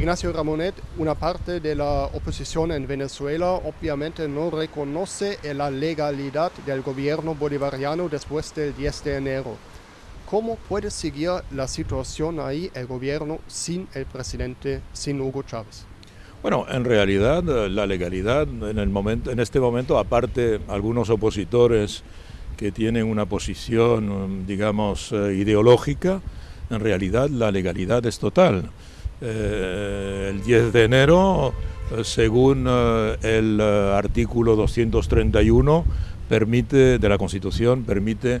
Ignacio Ramonet, una parte de la oposición en Venezuela obviamente no reconoce la legalidad del gobierno bolivariano después del 10 de enero. ¿Cómo puede seguir la situación ahí el gobierno sin el presidente, sin Hugo Chávez? Bueno, en realidad la legalidad en, este momento, aparte algunos opositores que tienen una posición, digamos, eh, ideológica, en realidad la legalidad es total. Eh, el 10 de enero, eh, según eh, el artículo 231 permite, de la Constitución, permite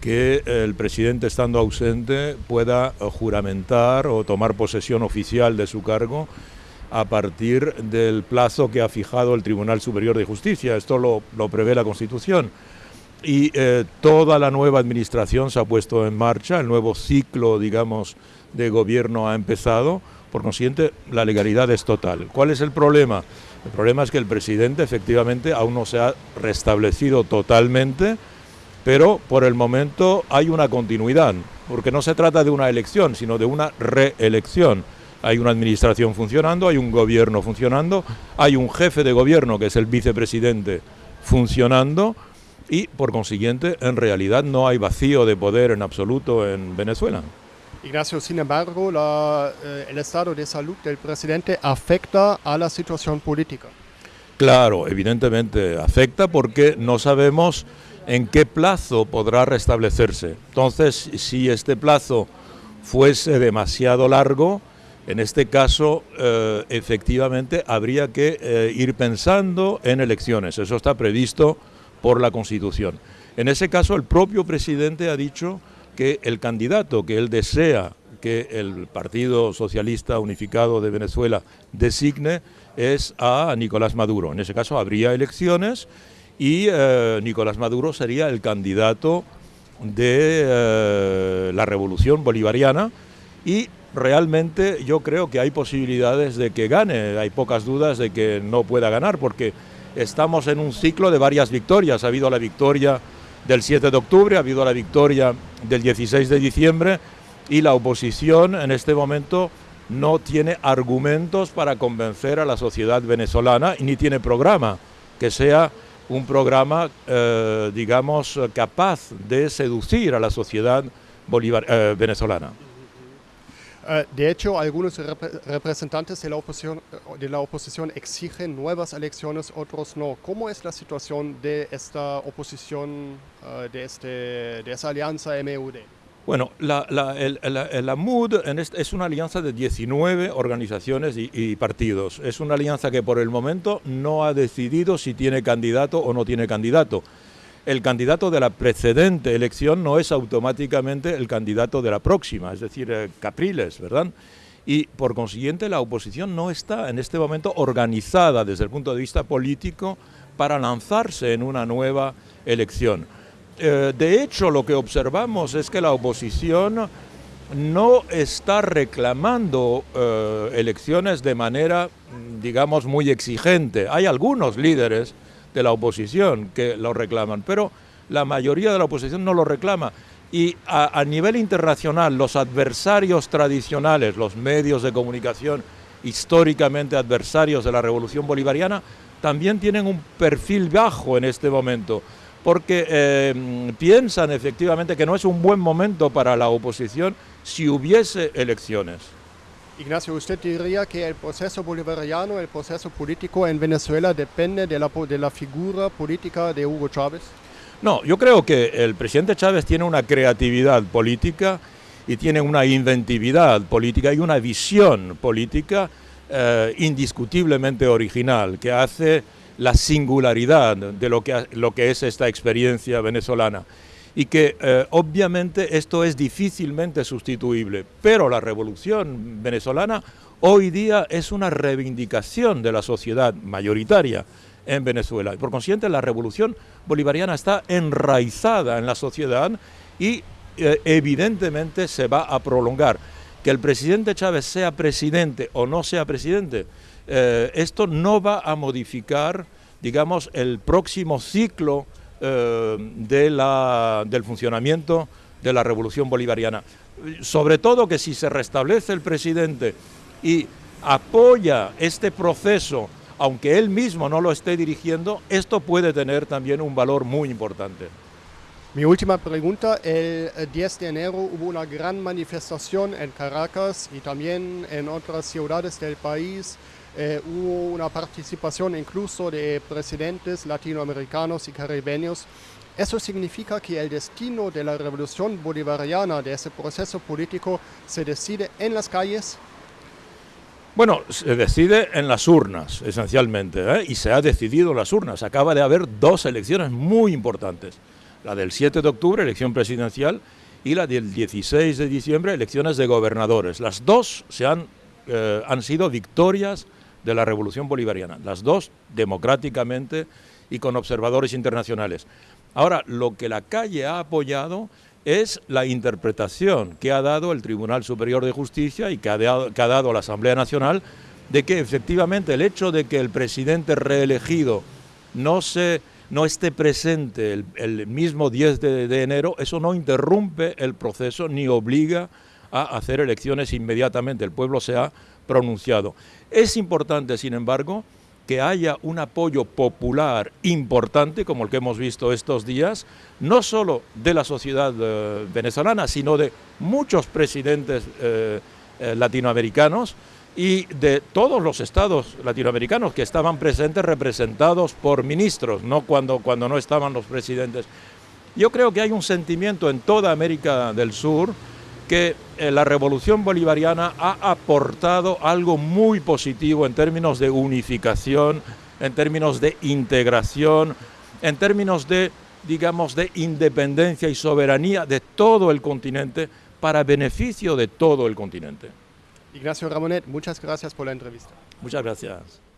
que el presidente estando ausente pueda juramentar o tomar posesión oficial de su cargo a partir del plazo que ha fijado el Tribunal Superior de Justicia. Esto lo, prevé la Constitución. Y toda la nueva administración se ha puesto en marcha, el nuevo ciclo, digamos, de gobierno ha empezado por consiguiente, la legalidad es total. ¿Cuál es el problema? El problema es que el presidente efectivamente aún no se ha restablecido totalmente, pero por el momento hay una continuidad, porque no se trata de una elección, sino de una reelección. Hay una administración funcionando, hay un gobierno funcionando, hay un jefe de gobierno que es el vicepresidente funcionando y por consiguiente en realidad no hay vacío de poder en absoluto en Venezuela. Ignacio, sin embargo, eh, el estado de salud del presidente afecta a la situación política. Claro, evidentemente afecta porque no sabemos en qué plazo podrá restablecerse. Entonces, si este plazo fuese demasiado largo, en este caso, eh, efectivamente, habría que eh, ir pensando en elecciones. Eso está previsto por la Constitución. En ese caso, el propio presidente ha dicho que el candidato que él desea que el Partido Socialista Unificado de Venezuela designe es a Nicolás Maduro. En ese caso habría elecciones y eh, Nicolás Maduro sería el candidato de eh, la revolución bolivariana y realmente yo creo que hay posibilidades de que gane, hay pocas dudas de que no pueda ganar porque estamos en un ciclo de varias victorias, ha habido la victoria del 7 de octubre, ha habido la victoria del 16 de diciembre y la oposición en este momento no tiene argumentos para convencer a la sociedad venezolana ni tiene programa que sea un programa, eh, digamos, capaz de seducir a la sociedad eh, venezolana. Eh, de hecho, algunos representantes de la, oposición, de la oposición exigen nuevas elecciones, otros no. ¿Cómo es la situación de esta oposición, eh, de, este, de esa alianza MUD? Bueno, la, la, el, MUD es una alianza de 19 organizaciones y, partidos. Es una alianza que por el momento no ha decidido si tiene candidato o no tiene candidato el candidato de la precedente elección no es automáticamente el candidato de la próxima, es decir, eh, Capriles, ¿verdad? Y por consiguiente la oposición no está en este momento organizada desde el punto de vista político para lanzarse en una nueva elección. Eh, de hecho, lo que observamos es que la oposición no está reclamando eh, elecciones de manera, digamos, muy exigente. Hay algunos líderes de la oposición que lo reclaman, pero la mayoría de la oposición no lo reclama. Y a, nivel internacional, los adversarios tradicionales, los medios de comunicación históricamente adversarios de la revolución bolivariana, también tienen un perfil bajo en este momento, porque eh, piensan efectivamente que no es un buen momento para la oposición si hubiese elecciones. Ignacio, ¿usted diría que el proceso bolivariano, el proceso político en Venezuela depende de la, de la figura política de Hugo Chávez? No, yo creo que el presidente Chávez tiene una creatividad política y tiene una inventividad política y una visión política eh, indiscutiblemente original que hace la singularidad de lo que, lo que es esta experiencia venezolana y que eh, obviamente esto es difícilmente sustituible, pero la revolución venezolana hoy día es una reivindicación de la sociedad mayoritaria en Venezuela. Por consiguiente, la revolución bolivariana está enraizada en la sociedad y eh, evidentemente se va a prolongar. Que el presidente Chávez sea presidente o no sea presidente, eh, esto no va a modificar, digamos, el próximo ciclo eh, de la, del funcionamiento de la revolución bolivariana. Sobre todo que si se restablece el presidente y apoya este proceso, aunque él mismo no lo esté dirigiendo, esto puede tener también un valor muy importante. Mi última pregunta, el 10 de enero hubo una gran manifestación en Caracas y también en otras ciudades del país. Eh, hubo una participación incluso de presidentes latinoamericanos y caribeños. ¿Eso significa que el destino de la revolución bolivariana, de ese proceso político, se decide en las calles? Bueno, se decide en las urnas, esencialmente, ¿eh? y se ha decidido en las urnas. Acaba de haber dos elecciones muy importantes la del 7 de octubre, elección presidencial, y la del 16 de diciembre, elecciones de gobernadores. Las dos se han, eh, han sido victorias de la revolución bolivariana, las dos democráticamente y con observadores internacionales. Ahora, lo que la calle ha apoyado es la interpretación que ha dado el Tribunal Superior de Justicia y que ha, dado la Asamblea Nacional de que efectivamente el hecho de que el presidente reelegido no esté presente el, mismo 10 de, enero, eso no interrumpe el proceso ni obliga a hacer elecciones inmediatamente. El pueblo se ha pronunciado. Es importante, sin embargo, que haya un apoyo popular importante, como el que hemos visto estos días, no solo de la sociedad eh, venezolana, sino de muchos presidentes eh, eh, latinoamericanos, y de todos los estados latinoamericanos que estaban presentes representados por ministros, no cuando, cuando no estaban los presidentes. Yo creo que hay un sentimiento en toda América del Sur que eh, la revolución bolivariana ha aportado algo muy positivo en términos de unificación, en términos de integración, en términos de, digamos, de independencia y soberanía de todo el continente para beneficio de todo el continente. Ignacio Ramonet, muchas gracias por la entrevista. Muchas gracias.